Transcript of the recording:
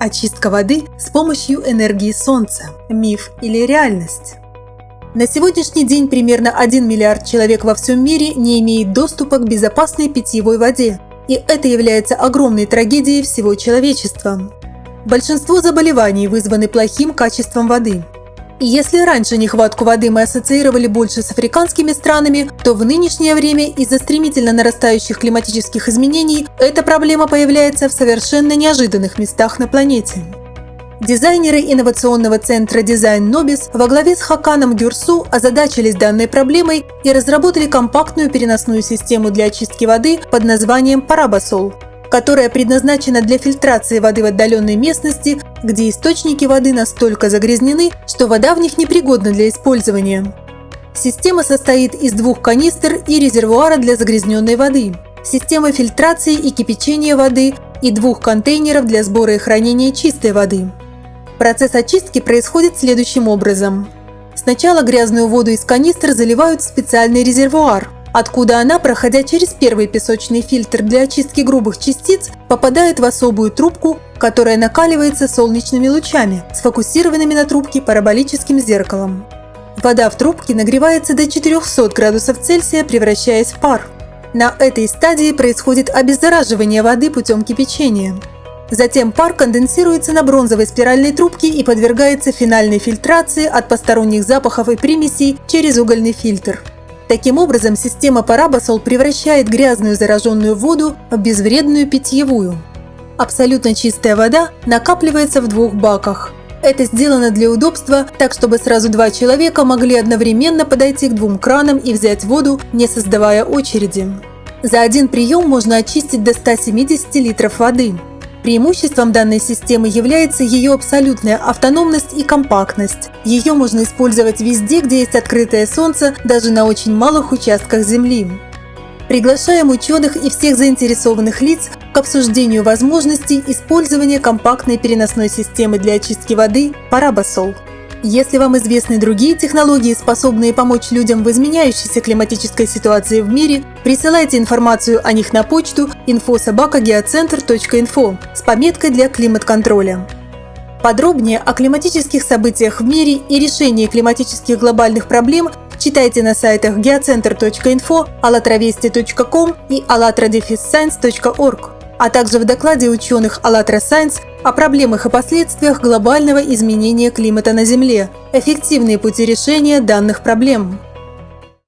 Очистка воды с помощью энергии Солнца. Миф или реальность? На сегодняшний день примерно 1 миллиард человек во всем мире не имеет доступа к безопасной питьевой воде. И это является огромной трагедией всего человечества. Большинство заболеваний вызваны плохим качеством воды. Если раньше нехватку воды мы ассоциировали больше с африканскими странами, то в нынешнее время из-за стремительно нарастающих климатических изменений эта проблема появляется в совершенно неожиданных местах на планете. Дизайнеры инновационного центра Design Nobis во главе с Хаканом Гюрсу озадачились данной проблемой и разработали компактную переносную систему для очистки воды под названием Parabasol, которая предназначена для фильтрации воды в отдаленной местности, где источники воды настолько загрязнены, что вода в них непригодна для использования. Система состоит из двух канистр и резервуара для загрязненной воды, системы фильтрации и кипячения воды и двух контейнеров для сбора и хранения чистой воды. Процесс очистки происходит следующим образом. Сначала грязную воду из канистр заливают в специальный резервуар, откуда она, проходя через первый песочный фильтр для очистки грубых частиц, попадает в особую трубку, которая накаливается солнечными лучами, сфокусированными на трубке параболическим зеркалом. Вода в трубке нагревается до 400 градусов Цельсия, превращаясь в пар. На этой стадии происходит обеззараживание воды путем кипячения. Затем пар конденсируется на бронзовой спиральной трубке и подвергается финальной фильтрации от посторонних запахов и примесей через угольный фильтр. Таким образом, система Parabasol превращает грязную зараженную воду в безвредную питьевую. Абсолютно чистая вода накапливается в двух баках. Это сделано для удобства, так чтобы сразу два человека могли одновременно подойти к двум кранам и взять воду, не создавая очереди. За один прием можно очистить до 170 литров воды. Преимуществом данной системы является ее абсолютная автономность и компактность. Ее можно использовать везде, где есть открытое солнце, даже на очень малых участках Земли. Приглашаем ученых и всех заинтересованных лиц к обсуждению возможностей использования компактной переносной системы для очистки воды Parabasol. Если вам известны другие технологии, способные помочь людям в изменяющейся климатической ситуации в мире, присылайте информацию о них на почту info.sobakageocenter.info с пометкой для климат-контроля. Подробнее о климатических событиях в мире и решении климатических глобальных проблем читайте на сайтах geocenter.info, allatravesti.com и allatradefisscience.org а также в докладе ученых АЛЛАТРА Science о проблемах и последствиях глобального изменения климата на Земле, эффективные пути решения данных проблем.